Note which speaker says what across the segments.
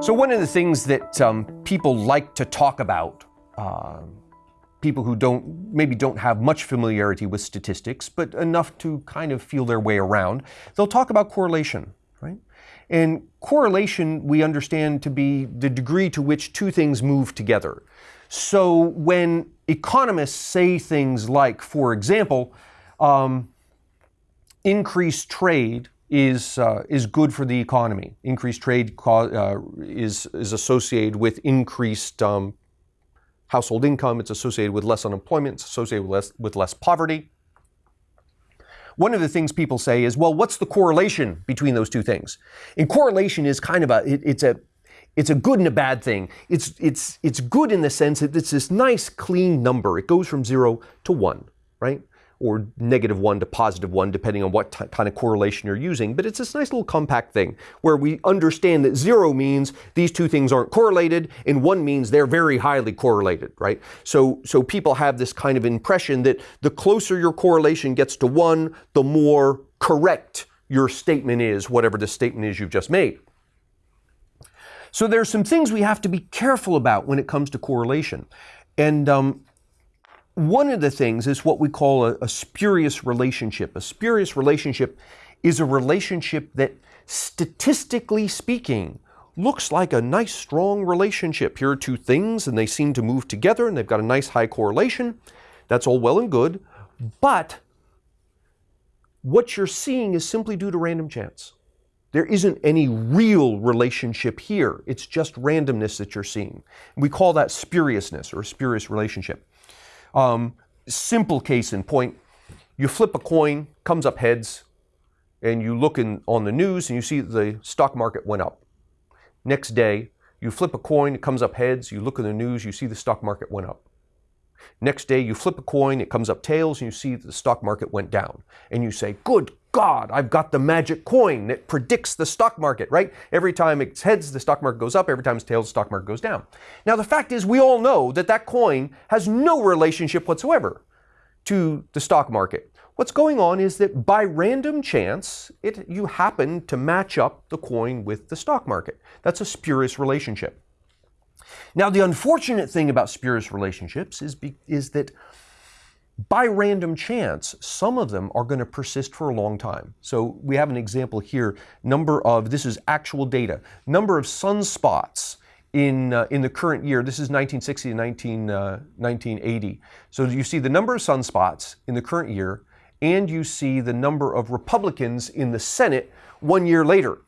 Speaker 1: So, one of the things that um, people like to talk about, uh, people who don't maybe don't have much familiarity with statistics, but enough to kind of feel their way around, they'll talk about correlation, right? And correlation we understand to be the degree to which two things move together. So, when economists say things like, for example, um, increased trade is, uh, is good for the economy. Increased trade uh, is, is associated with increased um, household income, it's associated with less unemployment, it's associated with less, with less poverty. One of the things people say is, well, what's the correlation between those two things? And correlation is kind of a, it, it's a, it's a good and a bad thing. It's, it's, it's good in the sense that it's this nice clean number. It goes from zero to one, right? Or negative one to positive one, depending on what kind of correlation you're using. But it's this nice little compact thing where we understand that zero means these two things aren't correlated, and one means they're very highly correlated, right? So, so people have this kind of impression that the closer your correlation gets to one, the more correct your statement is, whatever the statement is you've just made. So there's some things we have to be careful about when it comes to correlation. And um, one of the things is what we call a, a, spurious relationship. A spurious relationship is a relationship that, statistically speaking, looks like a nice, strong relationship. Here are two things, and they seem to move together, and they've got a nice high correlation. That's all well and good. But what you're seeing is simply due to random chance. There isn't any real relationship here. It's just randomness that you're seeing. We call that spuriousness or a spurious relationship. Um, simple case in point, you flip a coin, comes up heads, and you look in, on the news and you see the stock market went up. Next day, you flip a coin, it comes up heads, you look in the news, you see the stock market went up. Next day, you flip a coin, it comes up tails, and you see the stock market went down. And you say, Good God, I've got the magic coin that predicts the stock market, right? Every time it's heads, the stock market goes up. Every time it's tails, the stock market goes down. Now, the fact is, we all know that that coin has no relationship whatsoever to the stock market. What's going on is that by random chance, it, you happen to match up the coin with the stock market. That's a spurious relationship. Now, the unfortunate thing about spurious relationships is, be, is that by random chance, some of them are going to persist for a long time. So we have an example here, number of, this is actual data, number of sunspots in, uh, in the current year. This is 1960 to 19, uh, 1980. So you see the number of sunspots in the current year, and you see the number of Republicans in the Senate one year later.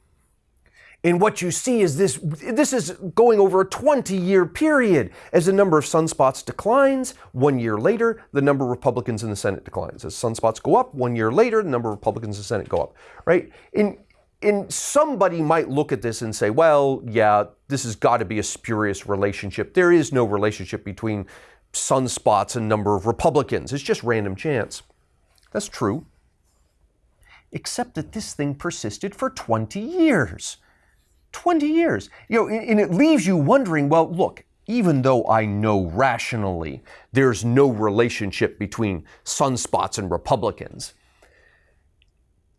Speaker 1: And what you see is this this is going over a 20 year period. As the number of sunspots declines, one year later, the number of Republicans in the Senate declines. As sunspots go up, one year later, the number of Republicans in the Senate go up. Right? And and somebody might look at this and say, well, yeah, this has got to be a spurious relationship. There is no relationship between sunspots and number of Republicans. It's just random chance. That's true. Except that this thing persisted for 20 years. 20 years. You know, and it leaves you wondering, well, look, even though I know rationally there's no relationship between sunspots and Republicans,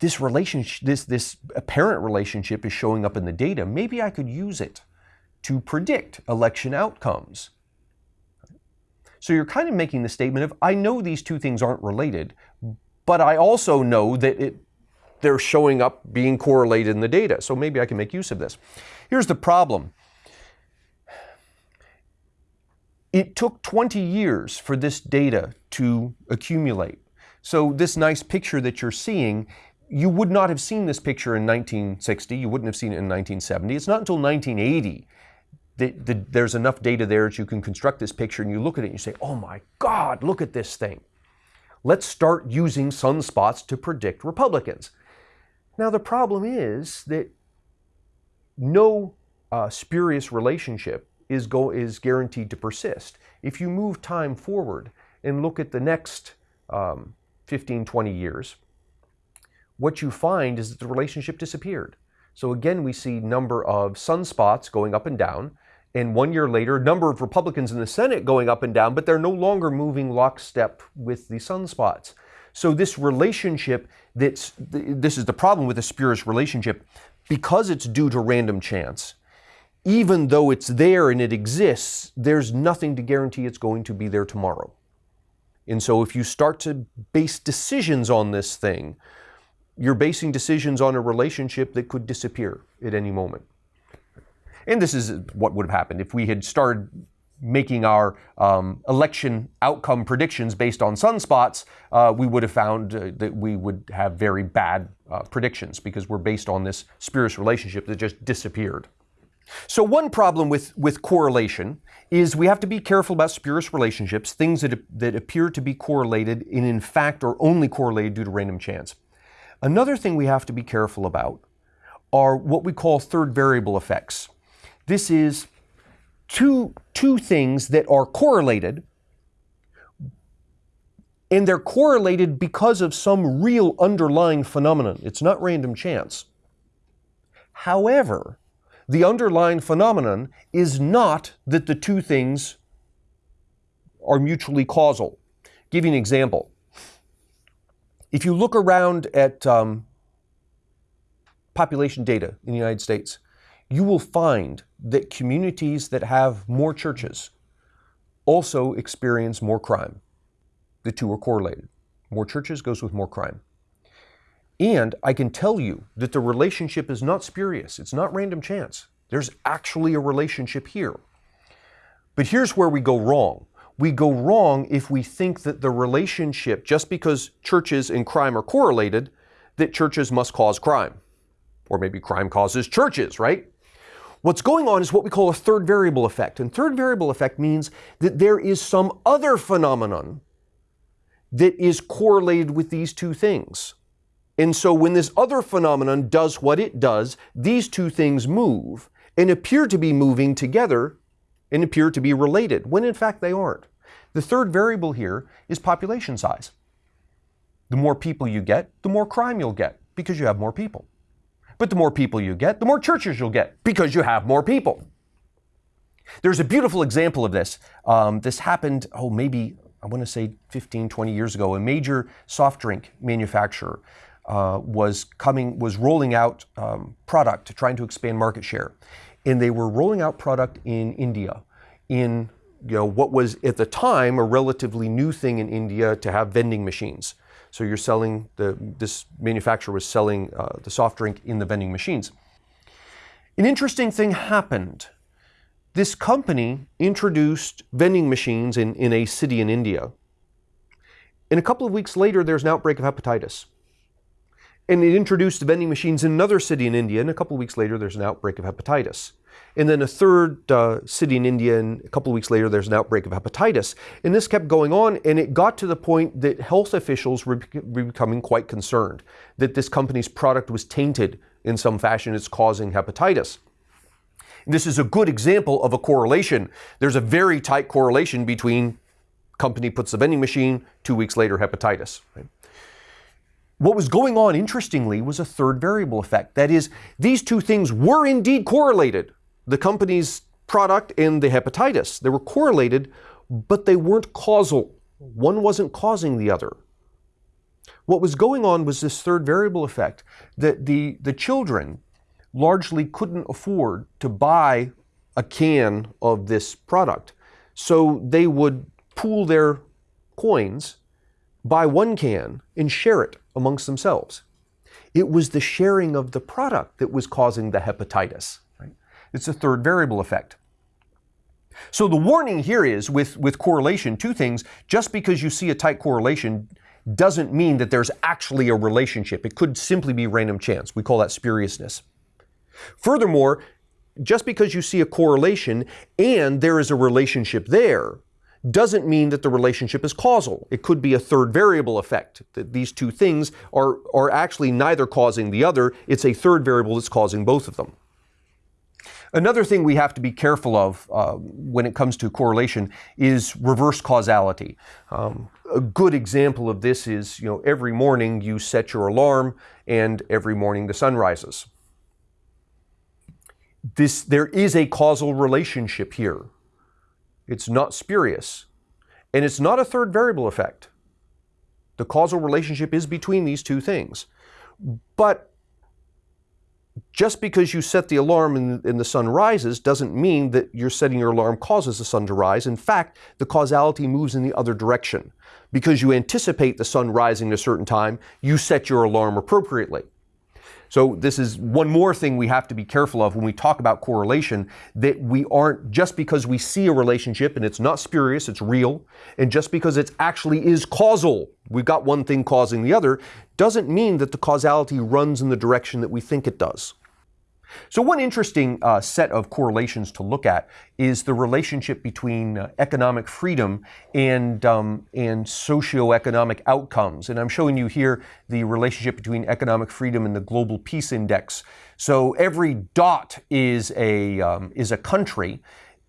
Speaker 1: this relationship, this, this apparent relationship is showing up in the data. Maybe I could use it to predict election outcomes. So you're kind of making the statement of, I know these two things aren't related, but I also know that it they're showing up being correlated in the data. So maybe I can make use of this. Here's the problem. It took 20 years for this data to accumulate. So this nice picture that you're seeing, you would not have seen this picture in 1960. You wouldn't have seen it in 1970. It's not until 1980 that, there's enough data there that you can construct this picture and you look at it and you say, oh my God, look at this thing. Let's start using sunspots to predict Republicans. Now, the problem is that no uh, spurious relationship is, go, is guaranteed to persist. If you move time forward and look at the next um, 15, 20 years, what you find is that the relationship disappeared. So again, we see number of sunspots going up and down, and one year later, number of Republicans in the Senate going up and down, but they're no longer moving lockstep with the sunspots. So this relationship that's this is the problem with the spurious relationship because it's due to random chance. even though it's there and it exists, there's nothing to guarantee it's going to be there tomorrow. And so if you start to base decisions on this thing, you're basing decisions on a relationship that could disappear at any moment. And this is what would have happened if we had started making our um, election outcome predictions based on sunspots, uh, we would have found uh, that we would have very bad uh, predictions because we're based on this spurious relationship that just disappeared. So one problem with, with correlation is we have to be careful about spurious relationships, things that, that appear to be correlated and in fact are only correlated due to random chance. Another thing we have to be careful about are what we call third variable effects. This is two, two things that are correlated, and they're correlated because of some real underlying phenomenon. It's not random chance. However, the underlying phenomenon is not that the two things are mutually causal. Give you an example. If you look around at um, population data in the United States, you will find that communities that have more churches also experience more crime. The two are correlated. More churches goes with more crime. And I can tell you that the relationship is not spurious, it's not random chance. There's actually a relationship here. But here's where we go wrong. We go wrong if we think that the relationship, just because churches and crime are correlated, that churches must cause crime. Or maybe crime causes churches, right? What's going on is what we call a third variable effect. And third variable effect means that there is some other phenomenon that is correlated with these two things. And so when this other phenomenon does what it does, these two things move and appear to be moving together and appear to be related, when in fact they aren't. The third variable here is population size. The more people you get, the more crime you'll get because you have more people. But the more people you get, the more churches you'll get because you have more people. There's a beautiful example of this. Um, this happened, oh, maybe, I want to say 15, 20 years ago. A major soft drink manufacturer uh, was coming, was rolling out um, product, trying to expand market share. And they were rolling out product in India, in you know, what was at the time a relatively new thing in India to have vending machines. So you're selling, the, this manufacturer was selling uh, the soft drink in the vending machines. An interesting thing happened. This company introduced vending machines in, in a city in India. And a couple of weeks later, there's an outbreak of hepatitis. And it introduced vending machines in another city in India, and a couple of weeks later, there's an outbreak of hepatitis. And then a third uh, city in India, and a couple of weeks later, there's an outbreak of hepatitis. And this kept going on, and it got to the point that health officials were becoming quite concerned that this company's product was tainted in some fashion. It's causing hepatitis. this is a good example of a correlation. There's a very tight correlation between company puts the vending machine, two weeks later, hepatitis. Right? What was going on, interestingly, was a third variable effect. That is, these two things were indeed correlated the company's product and the hepatitis. They were correlated, but they weren't causal. One wasn't causing the other. What was going on was this third variable effect that the, the children largely couldn't afford to buy a can of this product. So they would pool their coins, buy one can, and share it amongst themselves. It was the sharing of the product that was causing the hepatitis. It's a third variable effect. So the warning here is with, with correlation, two things. Just because you see a tight correlation doesn't mean that there's actually a relationship. It could simply be random chance. We call that spuriousness. Furthermore, just because you see a correlation and there is a relationship there doesn't mean that the relationship is causal. It could be a third variable effect, that these two things are, are actually neither causing the other. It's a third variable that's causing both of them. Another thing we have to be careful of uh, when it comes to correlation is reverse causality. Um, a good example of this is, you know, every morning you set your alarm and every morning the sun rises. This, there is a causal relationship here. It's not spurious. And it's not a third variable effect. The causal relationship is between these two things. But just because you set the alarm and, the sun rises doesn't mean that you're setting your alarm causes the sun to rise. In fact, the causality moves in the other direction. Because you anticipate the sun rising at a certain time, you set your alarm appropriately. So this is one more thing we have to be careful of when we talk about correlation, that we aren't, just because we see a relationship and it's not spurious, it's real, and just because it actually is causal, we've got one thing causing the other, doesn't mean that the causality runs in the direction that we think it does. So one interesting uh, set of correlations to look at is the relationship between uh, economic freedom and, um, and socioeconomic outcomes. And I'm showing you here the relationship between economic freedom and the Global Peace Index. So every dot is a, um, is a country,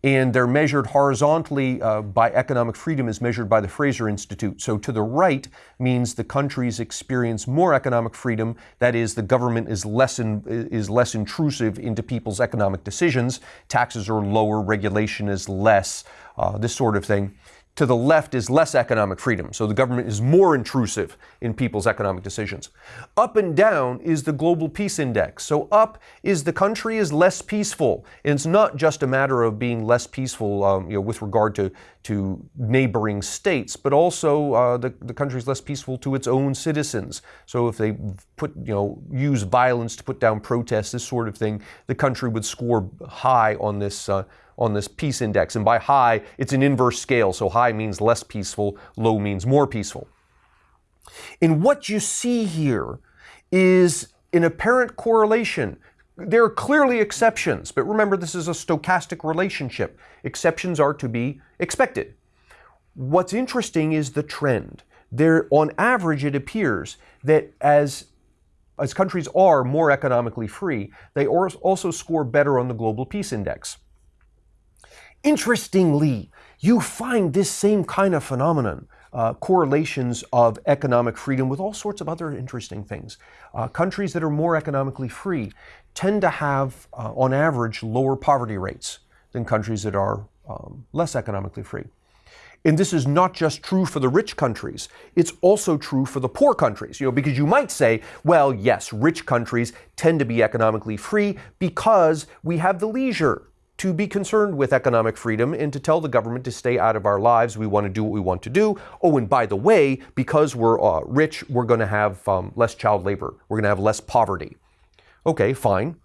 Speaker 1: and they're measured horizontally uh, by economic freedom as measured by the Fraser Institute. So to the right means the countries experience more economic freedom. That is, the government is less in, is less intrusive into people's economic decisions. Taxes are lower, regulation is less, uh, this sort of thing to the left is less economic freedom. So the government is more intrusive in people's economic decisions. Up and down is the global peace index. So up is the country is less peaceful. And it's not just a matter of being less peaceful um, you know, with regard to, to neighboring states, but also uh, the, the country is less peaceful to its own citizens. So if they put, you know, use violence to put down protests, this sort of thing, the country would score high on this uh, on this peace index. And by high, it's an inverse scale. So high means less peaceful, low means more peaceful. And what you see here is an apparent correlation. There are clearly exceptions, but remember this is a stochastic relationship. Exceptions are to be expected. What's interesting is the trend. There, on average, it appears that as as countries are more economically free, they also score better on the Global Peace Index. Interestingly, you find this same kind of phenomenon, uh, correlations of economic freedom with all sorts of other interesting things. Uh, countries that are more economically free tend to have, uh, on average, lower poverty rates than countries that are um, less economically free. And this is not just true for the rich countries, it's also true for the poor countries. You know, because you might say, well, yes, rich countries tend to be economically free because we have the leisure to be concerned with economic freedom and to tell the government to stay out of our lives. We want to do what we want to do. Oh, and by the way, because we're uh, rich, we're going to have um, less child labor. We're going to have less poverty. Okay, fine.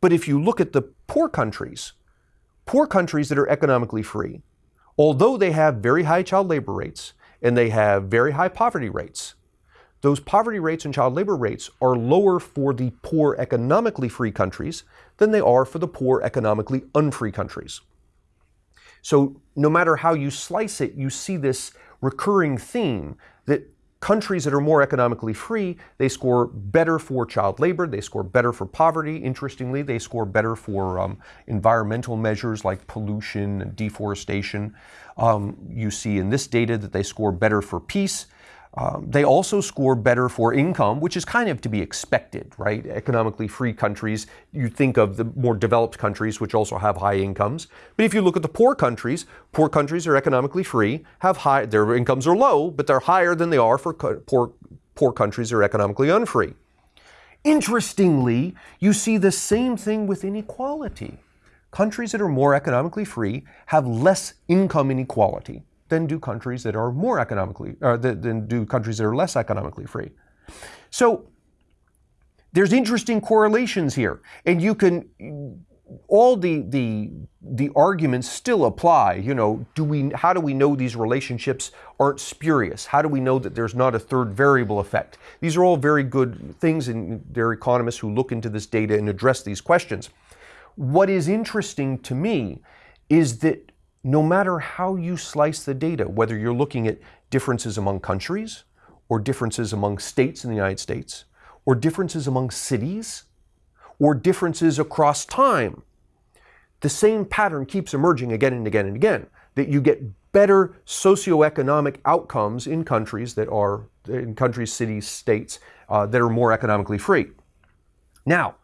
Speaker 1: But if you look at the poor countries, poor countries that are economically free, although they have very high child labor rates and they have very high poverty rates, those poverty rates and child labor rates are lower for the poor economically free countries than they are for the poor economically unfree countries. So no matter how you slice it, you see this recurring theme that countries that are more economically free, they score better for child labor, they score better for poverty. Interestingly, they score better for um, environmental measures like pollution and deforestation. Um, you see in this data that they score better for peace, um, they also score better for income, which is kind of to be expected, right? Economically free countries, you think of the more developed countries, which also have high incomes. But if you look at the poor countries, poor countries are economically free, have high, their incomes are low, but they're higher than they are for poor, poor countries are economically unfree. Interestingly, you see the same thing with inequality. Countries that are more economically free have less income inequality than do countries that are more economically, or than do countries that are less economically free. So there's interesting correlations here, and you can all the the the arguments still apply. You know, do we? How do we know these relationships aren't spurious? How do we know that there's not a third variable effect? These are all very good things, and there are economists who look into this data and address these questions. What is interesting to me is that no matter how you slice the data, whether you're looking at differences among countries, or differences among states in the United States, or differences among cities, or differences across time, the same pattern keeps emerging again and again and again, that you get better socioeconomic outcomes in countries that are, in countries, cities, states, uh, that are more economically free. Now,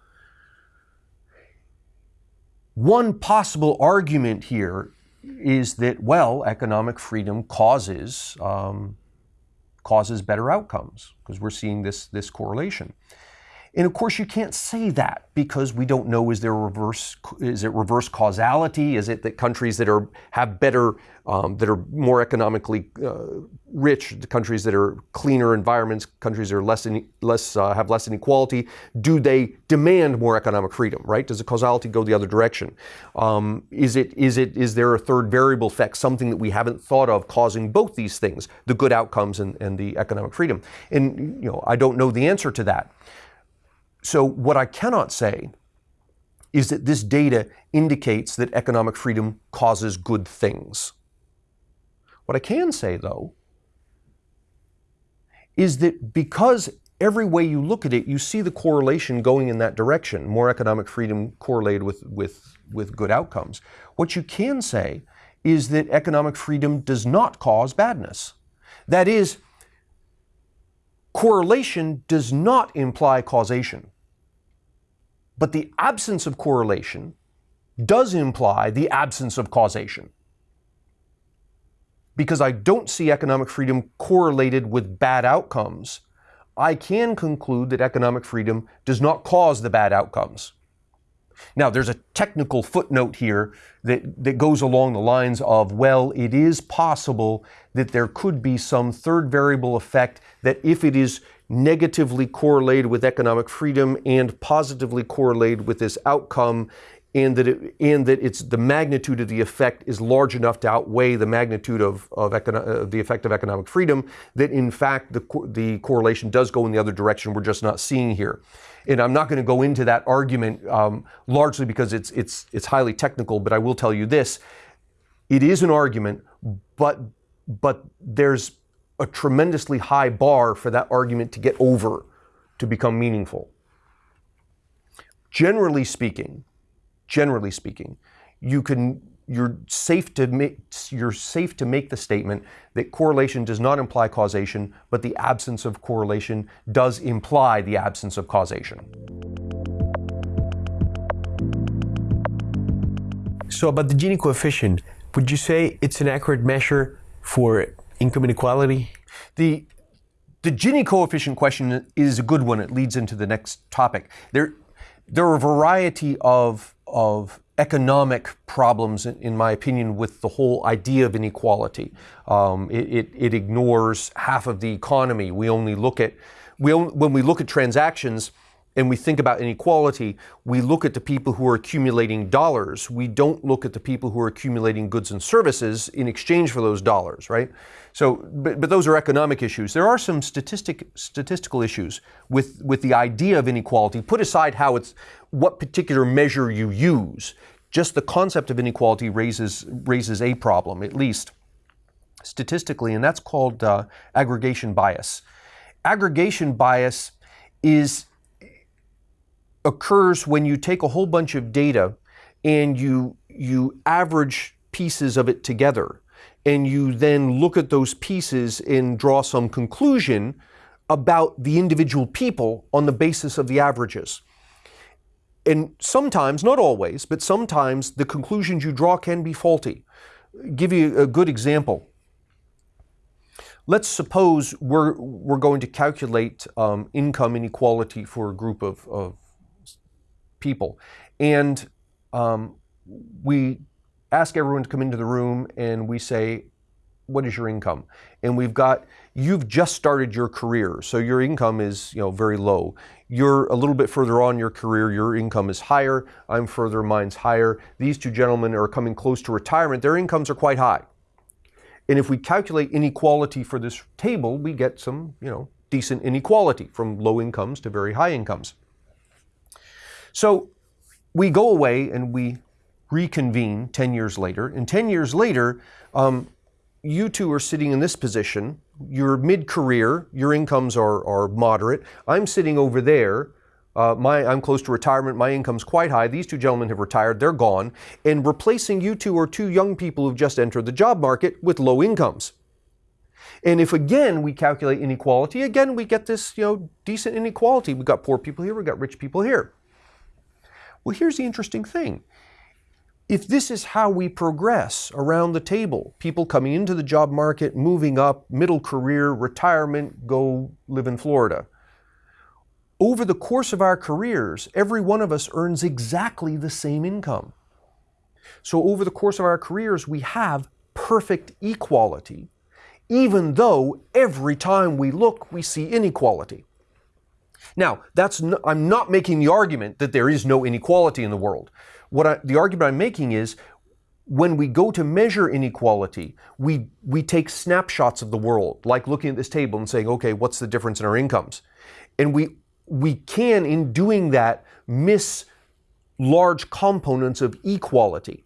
Speaker 1: one possible argument here is that, well, economic freedom causes, um, causes better outcomes because we're seeing this, this correlation. And of course, you can't say that because we don't know is there reverse is it reverse causality? Is it that countries that are have better um, that are more economically uh, rich, the countries that are cleaner environments, countries that are less in, less uh, have less inequality, do they demand more economic freedom? Right? Does the causality go the other direction? Um, is it is it is there a third variable effect, something that we haven't thought of, causing both these things, the good outcomes and, and the economic freedom? And you know, I don't know the answer to that. So, what I cannot say is that this data indicates that economic freedom causes good things. What I can say, though, is that because every way you look at it, you see the correlation going in that direction, more economic freedom correlated with, with, with good outcomes. What you can say is that economic freedom does not cause badness. That is, correlation does not imply causation. But the absence of correlation does imply the absence of causation. Because I don't see economic freedom correlated with bad outcomes, I can conclude that economic freedom does not cause the bad outcomes. Now, there's a technical footnote here that, that goes along the lines of, well, it is possible that there could be some third variable effect that if it is negatively correlated with economic freedom and positively correlated with this outcome and that it, and that it's the magnitude of the effect is large enough to outweigh the magnitude of, of econo- the effect of economic freedom that in fact the, the correlation does go in the other direction we're just not seeing here. And I'm not going to go into that argument um, largely because it's it's it's highly technical but I will tell you this. It is an argument but but there's a tremendously high bar for that argument to get over to become meaningful. Generally speaking, generally speaking, you can you're safe to make you're safe to make the statement that correlation does not imply causation, but the absence of correlation does imply the absence of causation.
Speaker 2: So about the Gini coefficient, would you say it's an accurate measure for income inequality?
Speaker 1: The the Gini coefficient question is a good one. It leads into the next topic. There there are a variety of of economic problems, in, my opinion, with the whole idea of inequality. Um, it, it, it, ignores half of the economy. We only look at we only, when we look at transactions and we think about inequality, we look at the people who are accumulating dollars. We don't look at the people who are accumulating goods and services in exchange for those dollars, right? So, but, but those are economic issues. There are some statistic, statistical issues with, with the idea of inequality. Put aside how it's, what particular measure you use. Just the concept of inequality raises, raises a problem, at least statistically, and that's called uh, aggregation bias. Aggregation bias is occurs when you take a whole bunch of data and you you average pieces of it together and you then look at those pieces and draw some conclusion about the individual people on the basis of the averages. And sometimes, not always, but sometimes the conclusions you draw can be faulty. I'll give you a good example. Let's suppose we're, we're going to calculate um, income inequality for a group of, of people. And um, we ask everyone to come into the room and we say, what is your income? And we've got, you've just started your career, so your income is, you know, very low. You're a little bit further on your career, your income is higher. I'm further, mine's higher. These two gentlemen are coming close to retirement. Their incomes are quite high. And if we calculate inequality for this table, we get some, you know, decent inequality from low incomes to very high incomes. So we go away and we reconvene 10 years later. And 10 years later, um, you two are sitting in this position. You're mid career, your incomes are, are moderate. I'm sitting over there. Uh, my, I'm close to retirement. My income's quite high. These two gentlemen have retired. They're gone. And replacing you two are two young people who've just entered the job market with low incomes. And if again we calculate inequality, again we get this you know decent inequality. We've got poor people here, we've got rich people here. Well, here's the interesting thing. If this is how we progress around the table, people coming into the job market, moving up, middle career, retirement, go live in Florida. over the course of our careers, every one of us earns exactly the same income. So over the course of our careers, we have perfect equality, even though every time we look, we see inequality. Now, that's I'm not making the argument that there is no inequality in the world. What I, the argument I'm making is when we go to measure inequality, we, we take snapshots of the world, like looking at this table and saying, okay, what's the difference in our incomes? And we, we can, in doing that, miss large components of equality.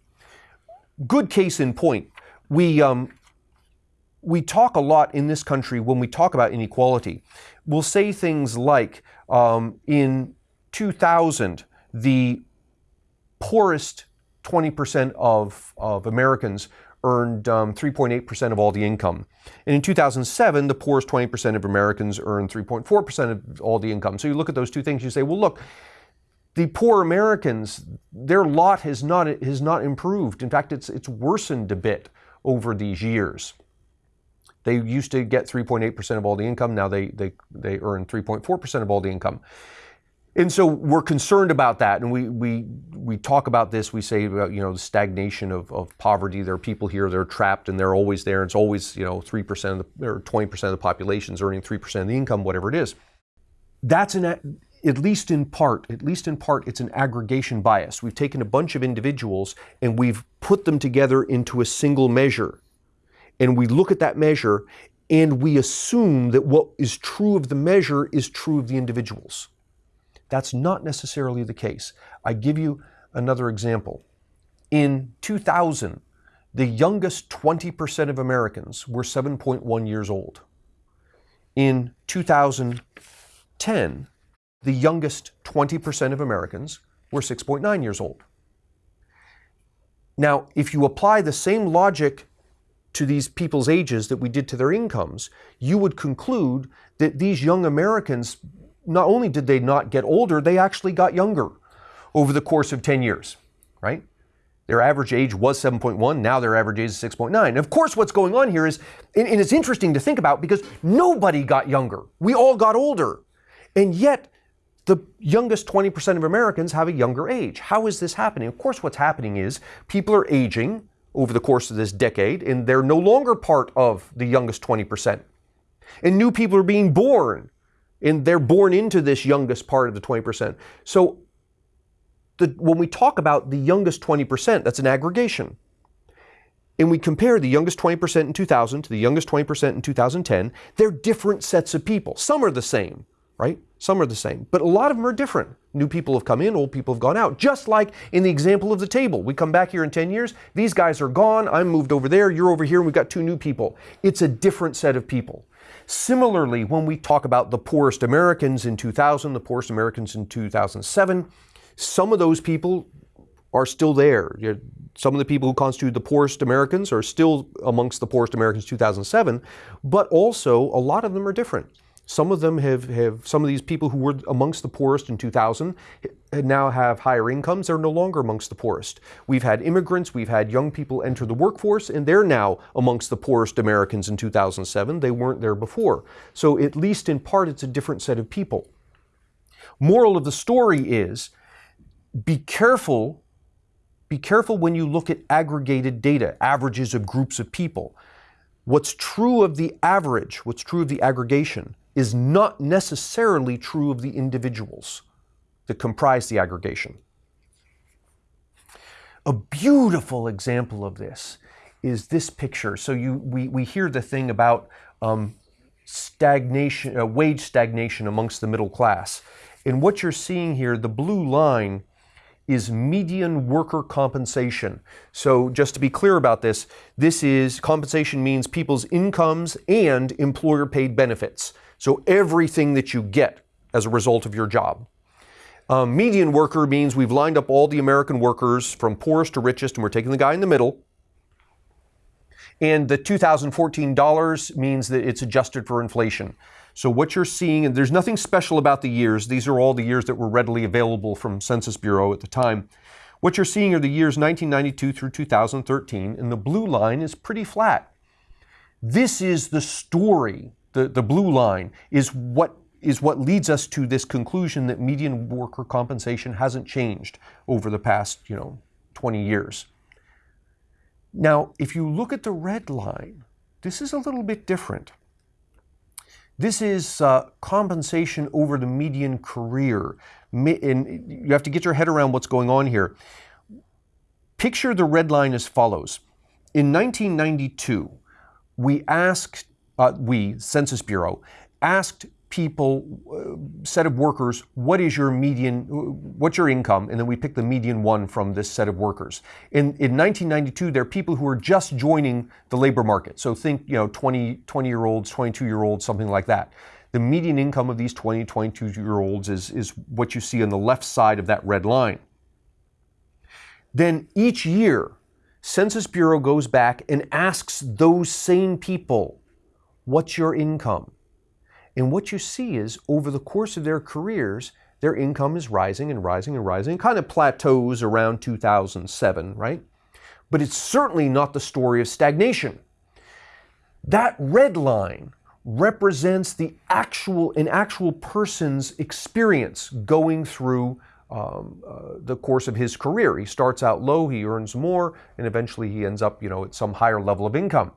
Speaker 1: Good case in point. We, um, we talk a lot in this country when we talk about inequality. We'll say things like, um, in 2000, the poorest 20% of, of Americans earned 3.8% um, of all the income. And in 2007, the poorest 20% of Americans earned 3.4% of all the income. So you look at those two things, you say, well, look, the poor Americans, their lot has not, has not improved. In fact, it's, it's worsened a bit over these years. They used to get 3.8% of all the income. Now they, they, they earn 3.4% of all the income. And so we're concerned about that, and we, we, we talk about this. We say about you know the stagnation of, of poverty. There are people here they're trapped, and they're always there. It's always you know three percent or twenty percent of the population is earning three percent of the income, whatever it is. That's an at least in part, at least in part, it's an aggregation bias. We've taken a bunch of individuals and we've put them together into a single measure, and we look at that measure and we assume that what is true of the measure is true of the individuals. That's not necessarily the case. I give you another example. In 2000, the youngest 20% of Americans were 7.1 years old. In 2010, the youngest 20% of Americans were 6.9 years old. Now, if you apply the same logic to these people's ages that we did to their incomes, you would conclude that these young Americans not only did they not get older, they actually got younger over the course of 10 years, right? Their average age was 7.1, now their average age is 6.9. Of course, what's going on here is, and, and it's interesting to think about because nobody got younger. We all got older. And yet, the youngest 20% of Americans have a younger age. How is this happening? Of course, what's happening is people are aging over the course of this decade, and they're no longer part of the youngest 20%. And new people are being born and they're born into this youngest part of the 20%. So the, when we talk about the youngest 20%, that's an aggregation. And we compare the youngest 20% in 2000 to the youngest 20% in 2010, they're different sets of people. Some are the same, right? Some are the same, but a lot of them are different. New people have come in, old people have gone out. Just like in the example of the table. We come back here in 10 years, these guys are gone, I'm moved over there, you're over here, and we've got two new people. It's a different set of people. Similarly, when we talk about the poorest Americans in 2000, the poorest Americans in 2007, some of those people are still there. Some of the people who constitute the poorest Americans are still amongst the poorest Americans 2007, but also a lot of them are different. Some of them have, have some of these people who were amongst the poorest in 2000 now have higher incomes. They're no longer amongst the poorest. We've had immigrants, we've had young people enter the workforce, and they're now amongst the poorest Americans in 2007. They weren't there before. So, at least in part, it's a different set of people. Moral of the story is be careful. Be careful when you look at aggregated data, averages of groups of people. What's true of the average, what's true of the aggregation, is not necessarily true of the individuals that comprise the aggregation. A beautiful example of this is this picture. So you, we, we hear the thing about um, stagnation, uh, wage stagnation amongst the middle class. And what you're seeing here, the blue line is median worker compensation. So just to be clear about this, this is compensation means people's incomes and employer paid benefits. So everything that you get as a result of your job. Um, median worker means we've lined up all the American workers from poorest to richest, and we're taking the guy in the middle. And the 2014 dollars means that it's adjusted for inflation. So what you're seeing, and there's nothing special about the years. These are all the years that were readily available from Census Bureau at the time. What you're seeing are the years 1992 through 2013, and the blue line is pretty flat. This is the story the, the blue line, is what is what leads us to this conclusion that median worker compensation hasn't changed over the past, you know, 20 years. Now, if you look at the red line, this is a little bit different. This is uh, compensation over the median career. And you have to get your head around what's going on here. Picture the red line as follows. In 1992, we asked, uh, we, Census Bureau, asked people, uh, set of workers, what is your median, what's your income? And then we pick the median one from this set of workers. In, in 1992, there are people who are just joining the labor market. So think, you know, 20, 20 year olds, 22 year olds, something like that. The median income of these 20, 22 year olds is, is what you see on the left side of that red line. Then each year, Census Bureau goes back and asks those same people, what's your income? And what you see is over the course of their careers, their income is rising and rising and rising, kind of plateaus around 2007, right? But it's certainly not the story of stagnation. That red line represents the actual, an actual person's experience going through um, uh, the course of his career. He starts out low, he earns more, and eventually he ends up, you know, at some higher level of income.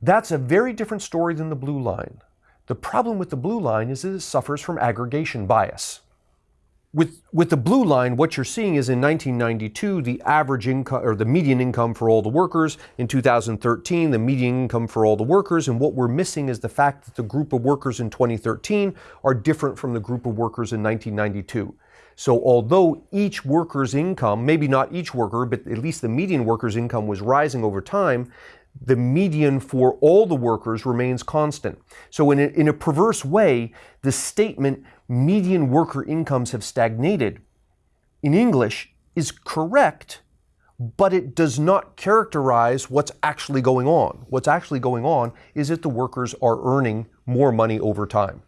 Speaker 1: That's a very different story than the blue line. The problem with the blue line is that it suffers from aggregation bias. With, with the blue line, what you're seeing is in 1992, the average income or the median income for all the workers. In 2013, the median income for all the workers. And what we're missing is the fact that the group of workers in 2013 are different from the group of workers in 1992. So although each worker's income, maybe not each worker, but at least the median worker's income was rising over time, the median for all the workers remains constant. So, in a, in a perverse way, the statement median worker incomes have stagnated in English is correct, but it does not characterize what's actually going on. What's actually going on is that the workers are earning more money over time.